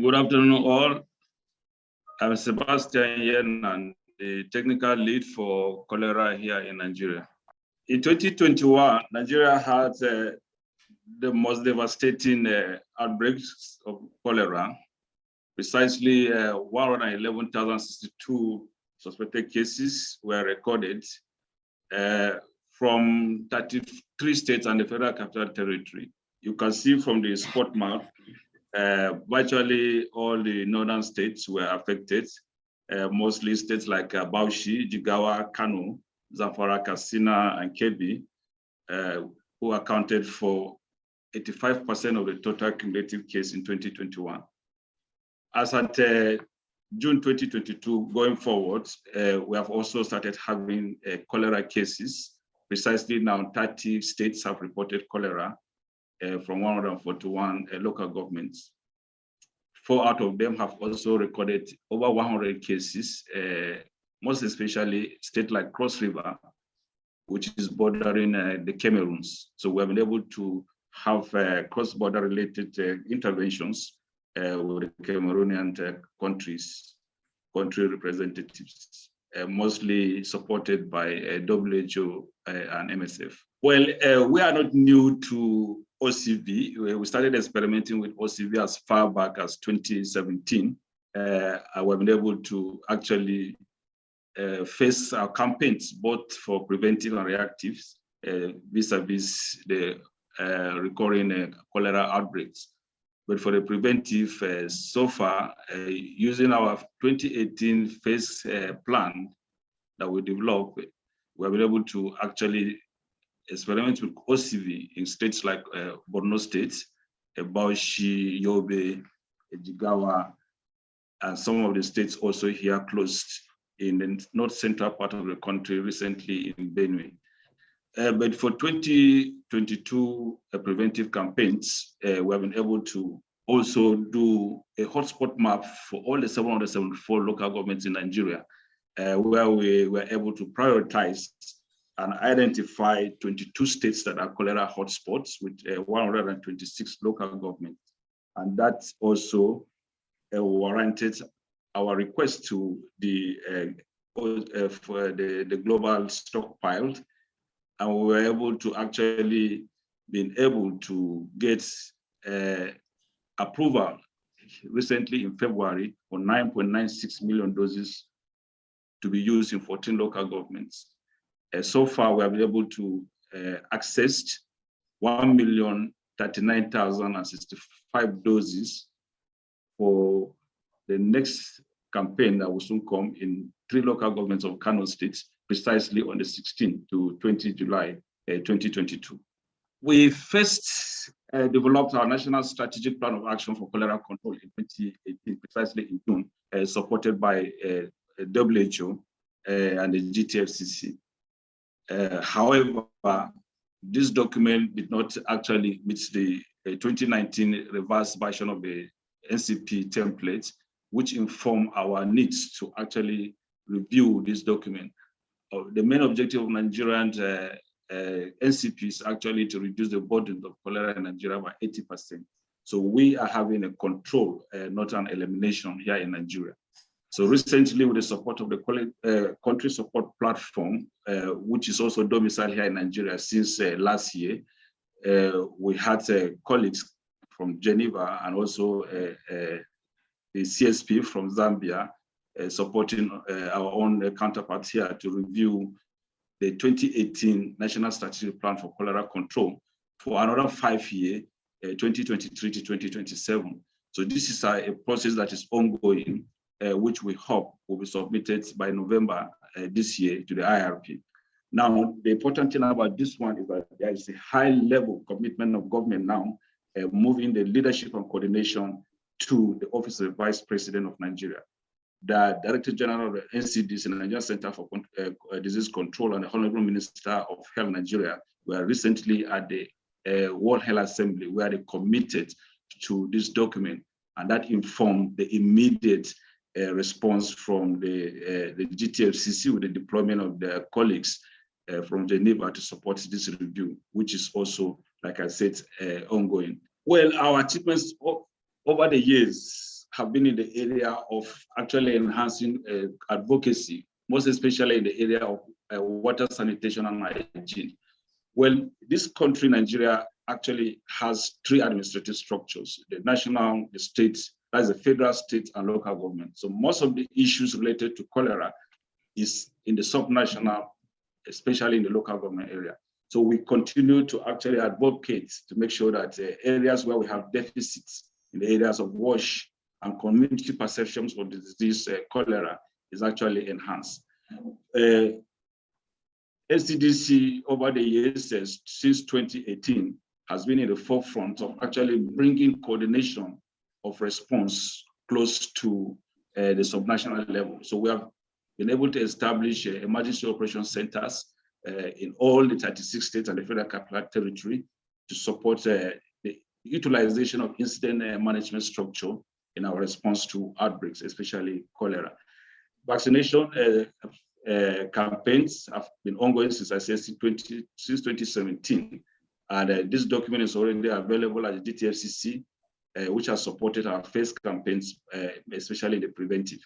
Good afternoon, all. I'm Sebastian Yennan, the technical lead for cholera here in Nigeria. In 2021, Nigeria had uh, the most devastating uh, outbreaks of cholera. Precisely uh, 111,062 suspected cases were recorded uh, from 33 states and the Federal Capital Territory. You can see from the spot map uh, virtually all the northern states were affected, uh, mostly states like uh, Bauchi, Jigawa, Kano, Zamfara, Katsina, and Kebbi, uh, who accounted for 85% of the total cumulative case in 2021. As at uh, June 2022, going forward, uh, we have also started having cholera cases. Precisely now, 30 states have reported cholera, uh, from 141 uh, local governments. Four out of them have also recorded over 100 cases, uh, most especially state like Cross River, which is bordering the Cameroons. So we have been able to have cross-border related interventions with the Cameroonian countries, country representatives. Uh, mostly supported by uh, WHO uh, and MSF. Well, we are not new to OCV. We started experimenting with OCV as far back as 2017. Uh, we've been able to actually uh, face our campaigns, both for preventive and reactive, vis-a-vis -vis the recurring cholera outbreaks. But for the preventive, uh, so far, uh, using our 2018 phase uh, plan that we developed, we have been able to actually experiment with OCV in states like uh, Borno State, uh, Bauchi, Yobe, Jigawa, and some of the states also here closed in the north central part of the country recently in Benue. Uh, but for 2022 uh, preventive campaigns, uh, we have been able to also do a hotspot map for all the 774 local governments in Nigeria, uh, where we were able to prioritize and identify 22 states that are cholera hotspots with uh, 126 local governments. And that also uh, warranted our request to the for the, the global stockpile and we were able to actually been able to get uh, approval recently in February for 9.96 million doses to be used in 14 local governments. Uh, so far, we have been able to uh, access 1,039,065 doses for the next campaign that will soon come in three local governments of Kano State precisely on the 16th to 20 July uh, 2022. We first uh, developed our National Strategic Plan of Action for Cholera Control in 2018, precisely in June, uh, supported by uh, WHO and the GTFCC. Uh, however, this document did not actually meet the 2019 revised version of the NCP template, which inform our needs to actually review this document the main objective of Nigerian uh, uh, NCP is actually to reduce the burden of cholera in Nigeria by 80%. So we are having a control, uh, not an elimination here in Nigeria. So recently, with the support of the uh, country support platform, uh, which is also domiciled here in Nigeria since uh, last year, uh, we had uh, colleagues from Geneva and also uh, the CSP from Zambia supporting our own counterparts here to review the 2018 National Strategic Plan for Cholera Control for another five year, 2023 to 2027. So this is a process that is ongoing, which we hope will be submitted by November this year to the IRP. Now, the important thing about this one is that there is a high level commitment of government now, uh, moving the leadership and coordination to the Office of the Vice President of Nigeria the Director General of the NCDC, the Nigerian Center for uh, Disease Control, and the Honorable Minister of Health Nigeria were recently at the uh, World Health Assembly where they committed to this document, and that informed the immediate uh, response from the, uh, the GTFCC with the deployment of their colleagues uh, from Geneva to support this review, which is also, like I said, uh, ongoing. Well, our achievements over the years have been in the area of actually enhancing uh, advocacy, most especially in the area of uh, water sanitation and hygiene. Well, this country, Nigeria, actually has three administrative structures, the national, the state, that's the federal, state, and local government. So most of the issues related to cholera is in the subnational, especially in the local government area. So we continue to actually advocate to make sure that uh, areas where we have deficits in the areas of wash and community perceptions of the disease uh, cholera is actually enhanced. Uh, NCDC over the years uh, since 2018 has been in the forefront of actually bringing coordination of response close to uh, the subnational level. So we have been able to establish uh, emergency operation centers uh, in all the 36 states and the Federal Capital Territory to support uh, the utilization of incident uh, management structure in our response to outbreaks, especially cholera. Vaccination uh, campaigns have been ongoing since I said 20, since 2017. And this document is already available at the GTFCC, which has supported our first campaigns, especially the preventive.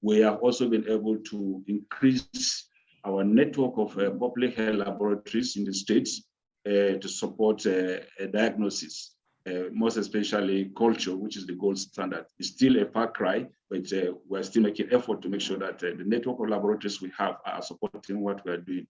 We have also been able to increase our network of uh, public health laboratories in the states uh, to support uh, diagnosis, most especially culture, which is the gold standard. It's still a far cry, but we're still making effort to make sure that the network of laboratories we have are supporting what we're doing.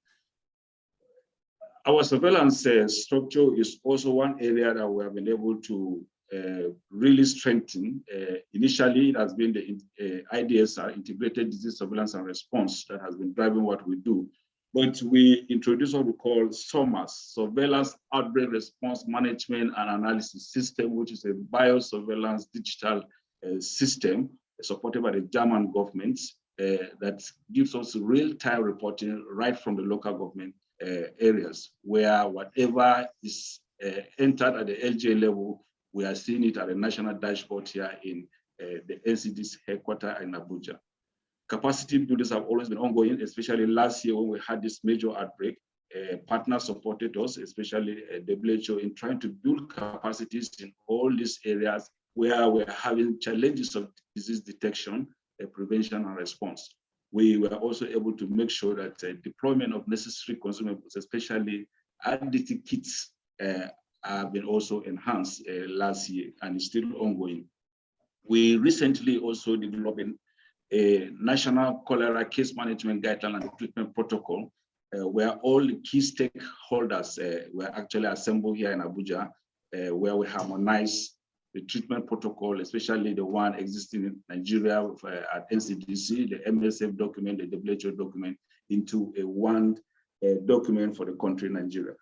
Our surveillance structure is also one area that we have been able to uh, really strengthen. Uh, initially, it has been the uh, IDSR, Integrated Disease Surveillance and Response, that has been driving what we do. But we introduced what we call SORMAS, Surveillance Outbreak Response Management and Analysis System, which is a biosurveillance digital uh, system supported by the German government uh, that gives us real-time reporting right from the local government areas where whatever is entered at the LGA level we are seeing it at the national dashboard here in uh, the NCDC's headquarters in Abuja. Capacity buildings have always been ongoing, especially last year when we had this major outbreak. Uh, partners supported us, especially uh, WHO, in trying to build capacities in all these areas where we're having challenges of disease detection, uh, prevention, and response. We were also able to make sure that uh, deployment of necessary consumables, especially additive kits, uh, have been also enhanced uh, last year and is still ongoing. We recently also developed a national cholera case management guideline and treatment protocol uh, where all the key stakeholders uh, were actually assembled here in Abuja, uh, where we harmonize the treatment protocol, especially the one existing in Nigeria uh, at NCDC, the MSF document, the WHO document, into a one uh, document for the country Nigeria.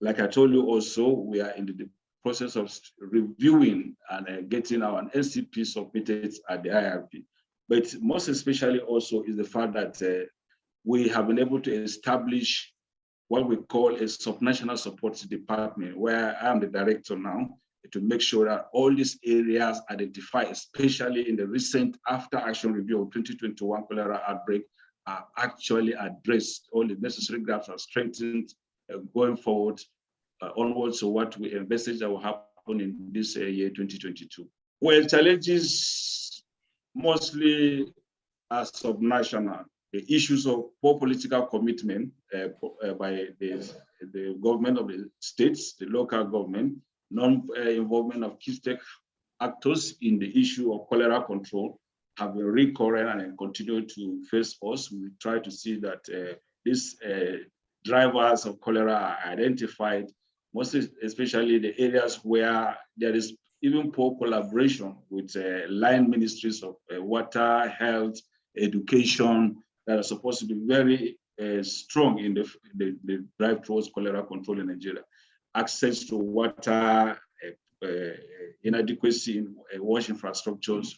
Like I told you also, we are in the process of reviewing and uh, getting our NCP submitted at the IRP. But most especially also is the fact that uh, we have been able to establish what we call a subnational support department, where I am the director now, to make sure that all these areas identified, especially in the recent after action review of 2021 cholera outbreak, are actually addressed. All the necessary gaps are strengthened going forward uh, onwards to what we envisage that will happen in this uh, year 2022. Well, challenges mostly are subnational. The issues of poor political commitment uh, uh, by the, the government of the states, the local government, non-involvement of key stake actors in the issue of cholera control have been recurrent and continue to face us. We try to see that uh, these uh, drivers of cholera are identified, most especially the areas where there is even poor collaboration with uh, line ministries of uh, water, health, education that are supposed to be very uh, strong in the, the, the, drive towards cholera control in Nigeria. Access to water, uh, uh, inadequacy in uh, wash infrastructures,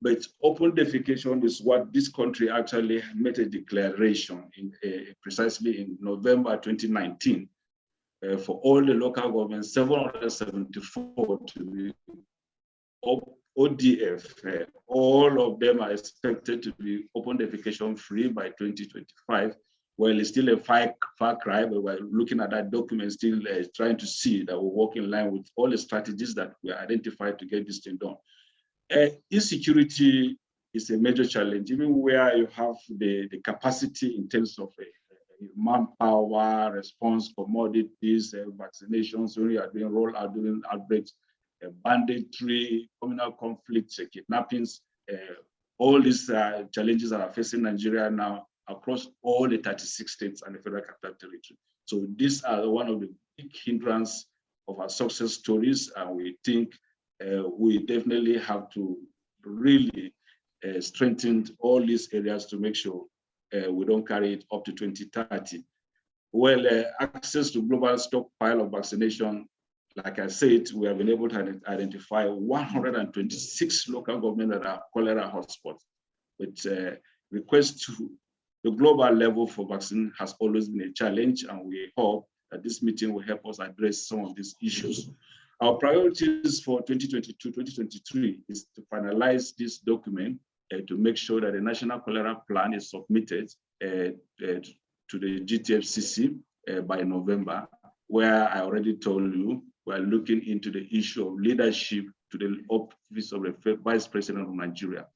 but open defecation is what this country actually made a declaration in uh, precisely in November 2019 uh, for all the local governments, 774 to be ODF. Uh, all of them are expected to be open defecation free by 2025. well, it's still a far, far cry, but we're looking at that document, still uh, trying to see that we work in line with all the strategies that we identified to get this thing done. Uh, insecurity is a major challenge, even where you have the, the capacity in terms of uh, manpower, response, commodities, uh, vaccinations, when you are doing rollout, doing outbreaks, uh, banditry, communal conflicts, uh, kidnappings, uh, all these uh, challenges that are facing Nigeria now across all the 36 states and the Federal Capital Territory. So these are one of the big hindrance of our success stories, and we think uh, we definitely have to really uh, strengthen all these areas to make sure uh, we don't carry it up to 2030. Well, uh, access to global stockpile of vaccination, like I said, we have been able to identify 126 local government that are cholera hotspots. But uh, request to the global level for vaccine has always been a challenge, and we hope that this meeting will help us address some of these issues. Our priorities for 2022-2023 is to finalize this document uh, to make sure that the National Cholera Plan is submitted uh, uh, to the GTFCC uh, by November, where I already told you, we're looking into the issue of leadership to the office of the Vice President of Nigeria.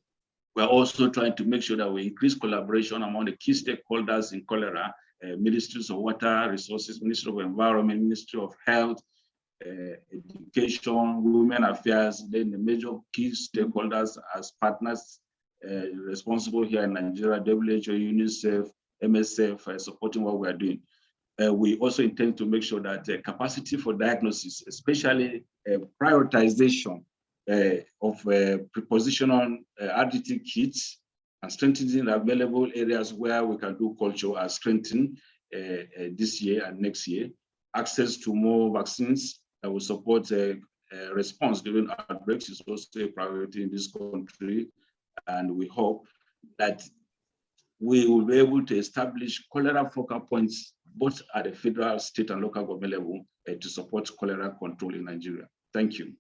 We're also trying to make sure that we increase collaboration among the key stakeholders in cholera, uh, ministries of water resources, Ministry of Environment, Ministry of Health, uh, education, women affairs, then the major key stakeholders as partners uh, responsible here in Nigeria, WHO, UNICEF, MSF, uh, supporting what we're doing. Uh, we also intend to make sure that uh, capacity for diagnosis, especially uh, prioritization of prepositional RDT kits and strengthening the available areas where we can do culture are strengthened this year and next year. Access to more vaccines that will support a, a response during outbreaks is also a priority in this country. And we hope that we will be able to establish cholera focal points both at the federal, state, and local government level uh, to support cholera control in Nigeria. Thank you.